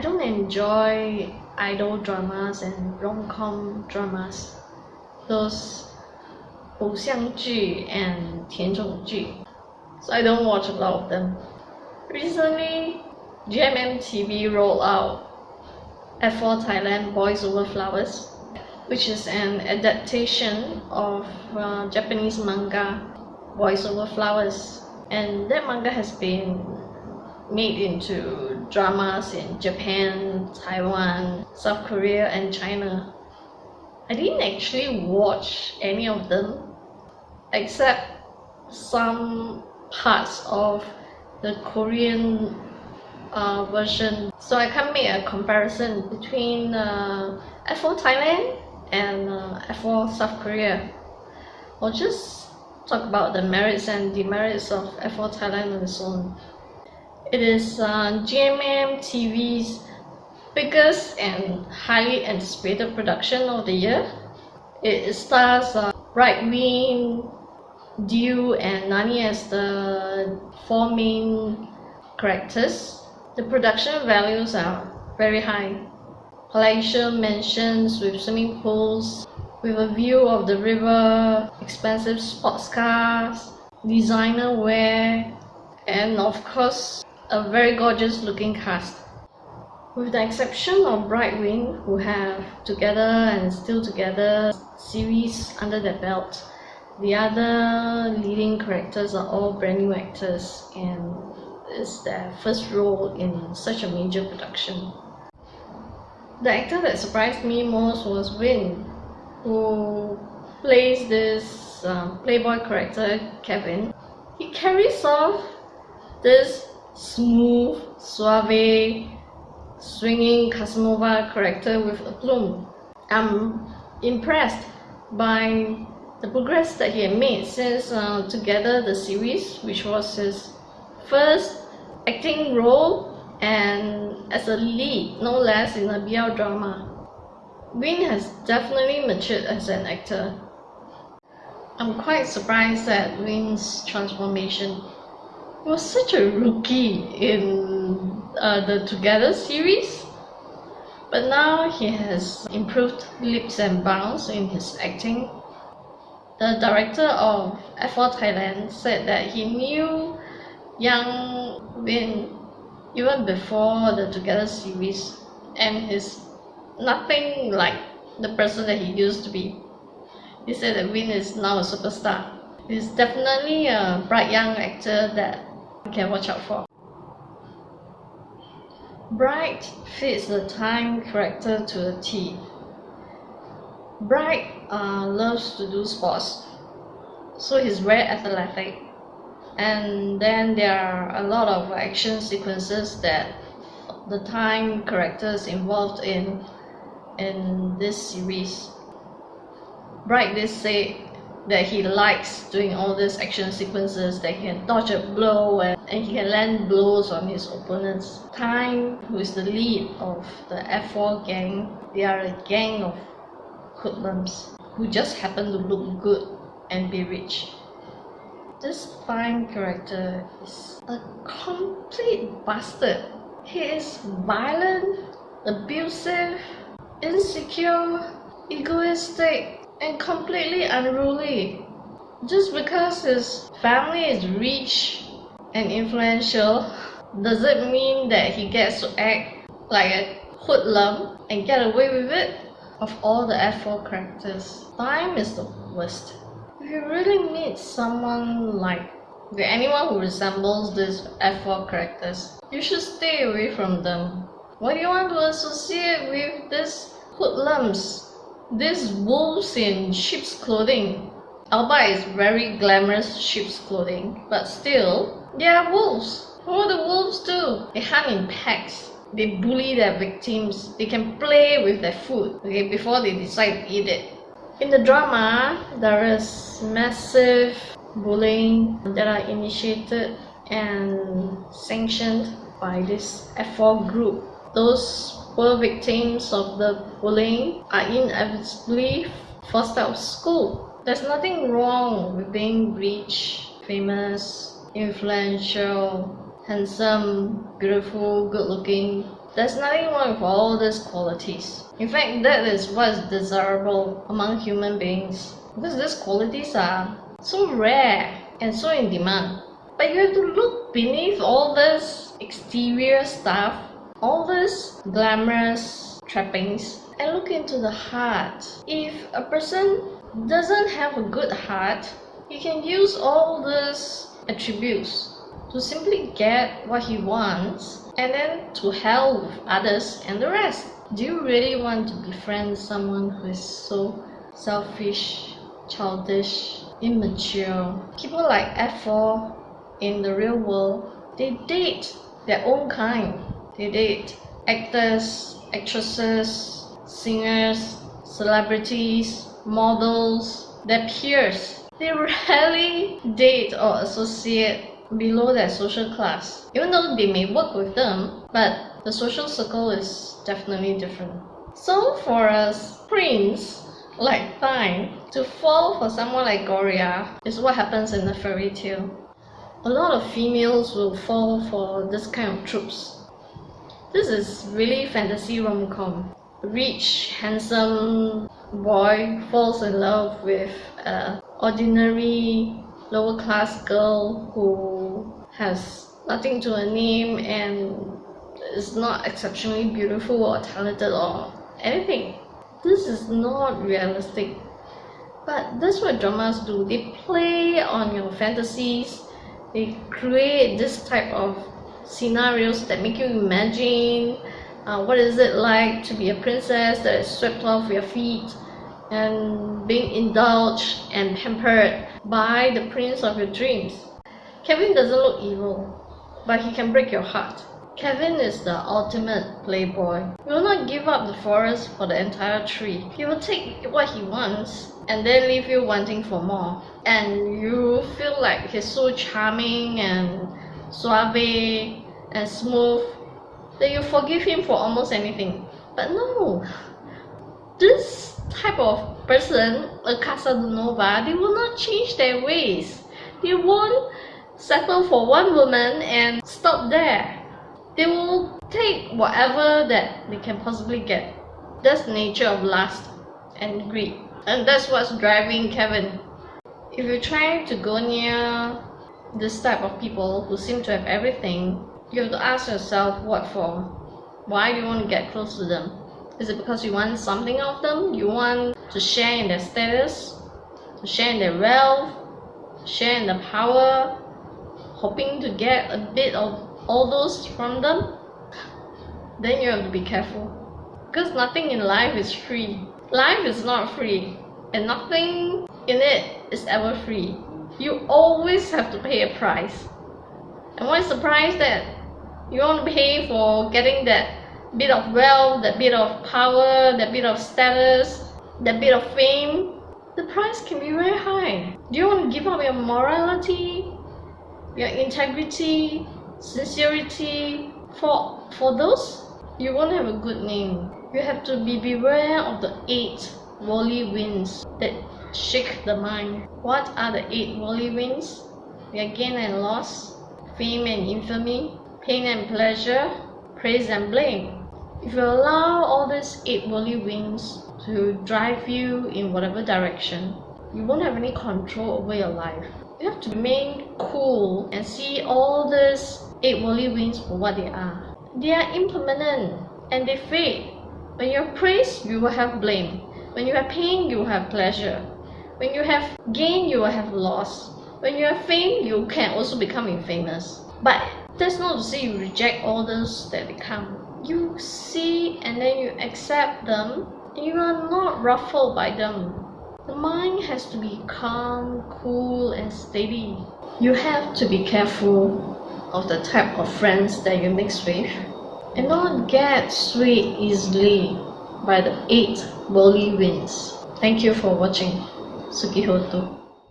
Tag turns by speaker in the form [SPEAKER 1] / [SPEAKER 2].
[SPEAKER 1] don't enjoy idol dramas and rom-com dramas. Those 偶像剧 and 甜宠剧. So I don't watch a lot of them. Recently, GMM rolled out F4 Thailand Boys Over Flowers, which is an adaptation of uh, Japanese manga Boys Over Flowers. And that manga has been made into dramas in Japan, Taiwan, South Korea, and China. I didn't actually watch any of them except some parts of the Korean uh, version. So I can make a comparison between uh, F4 Thailand and uh, F4 South Korea. I'll just talk about the merits and demerits of F4 Thailand and so on. It is uh, GMM TV's biggest and highly anticipated production of the year. It stars uh, Bright Win, Dew and Nani as the four main characters. The production values are very high. Palatial mansions with swimming pools, with a view of the river, expensive sports cars, designer wear, and of course, a very gorgeous looking cast. With the exception of BrightWin, who have Together and Still Together series under their belt, the other leading characters are all brand new actors and it's their first role in such a major production. The actor that surprised me most was Win, who plays this um, playboy character, Kevin. He carries off this smooth, suave, swinging Casanova character with a plume. I'm impressed by the progress that he had made since uh, Together the series, which was his first acting role and as a lead, no less, in a BL drama. Win has definitely matured as an actor. I'm quite surprised at Win's transformation was such a rookie in uh, the Together series. But now he has improved leaps and bounds in his acting. The director of F4 Thailand said that he knew young Win even before the Together series and he's nothing like the person that he used to be. He said that Win is now a superstar. He's definitely a bright young actor that you can watch out for. Bright fits the Thyme character to the T. Bright uh, loves to do sports, so he's very athletic. And then there are a lot of action sequences that the Thyme characters involved in in this series. Bright did say that he likes doing all these action sequences that he can dodge a blow and, and he can land blows on his opponents. Thyme, who is the lead of the F4 gang, they are a gang of hoodlums who just happen to look good and be rich. This Thyme character is a complete bastard. He is violent, abusive, insecure, egoistic, and completely unruly. Just because his family is rich and influential does it mean that he gets to act like a hoodlum and get away with it? Of all the F4 characters, Thyme is the worst. If you really meet someone like okay, anyone who resembles these F4 characters, you should stay away from them. Why do you want to associate with these hoodlums? These wolves in sheep's clothing. Alba is very glamorous sheep's clothing, but still, they are wolves. What do the wolves do? They hunt in packs. They bully their victims. They can play with their food okay, before they decide to eat it. In the drama, there is massive bullying that are initiated and sanctioned by this F4 group. Those poor victims of the bullying are inevitably forced out of school. There's nothing wrong with being rich, famous, influential, handsome, beautiful, good looking. There's nothing wrong with all these qualities. In fact, that is what is desirable among human beings. Because these qualities are so rare and so in demand. But you have to look beneath all this exterior stuff, all this glamorous trappings, and look into the heart. If a person doesn't have a good heart, he can use all these attributes to simply get what he wants and then to with others and the rest. Do you really want to befriend someone who is so selfish, childish, immature? People like F4 in the real world, they date their own kind. They date actors, actresses, singers, celebrities, models, their peers. They rarely date or associate below their social class. Even though they may work with them, but the social circle is definitely different. So for a prince like Thyme to fall for someone like Gorya is what happens in the fairy tale. A lot of females will fall for this kind of tropes. This is really fantasy rom-com. Rich, handsome boy falls in love with an ordinary lower class girl who has nothing to her name and is not exceptionally beautiful or talented or anything. This is not realistic. But that's what dramas do. They play on your fantasies. They create this type of scenarios that make you imagine uh, what is it like to be a princess that is swept off your feet and being indulged and pampered by the prince of your dreams. Kevin doesn't look evil, but he can break your heart. Kevin is the ultimate playboy. He will not give up the forest for the entire tree. He will take what he wants and then leave you wanting for more. And you feel like he's so charming and suave and smooth that you forgive him for almost anything. But no, this type of person, a Casanova, they will not change their ways. They won't settle for one woman and stop there. They will take whatever that they can possibly get. That's nature of lust and greed. And that's what's driving Kevin. If you try to go near this type of people who seem to have everything, you have to ask yourself what for. Why do you want to get close to them? Is it because you want something of them? You want to share in their status, to share in their wealth, share in the power, hoping to get a bit of all those from them? Then you have to be careful. Because nothing in life is free. Life is not free, and nothing in it is ever free. You always have to pay a price. And what is the price that you want to pay for getting that bit of wealth, that bit of power, that bit of status, that bit of fame, the price can be very high. Do you want to give up your morality, your integrity, sincerity for for those? You won't have a good name. You have to be beware of the eight worldly winds that shake the mind. What are the eight worldly winds? Your gain and loss, fame and infamy, pain and pleasure, praise and blame. If you allow all these eight worldly winds to drive you in whatever direction, you won't have any control over your life. You have to remain cool and see all these eight worldly winds for what they are. They are impermanent and they fade. When you have praise, you will have blame. When you have pain, you will have pleasure. When you have gain, you will have loss. When you have fame, you can also become infamous. But that's not to say you reject all those that become. You see and then you accept them you are not ruffled by them. The mind has to be calm cool and steady. You have to be careful of the type of friends that you mix with and not get swayed easily by the eight worldly winds. Thank you for watching 好き表と。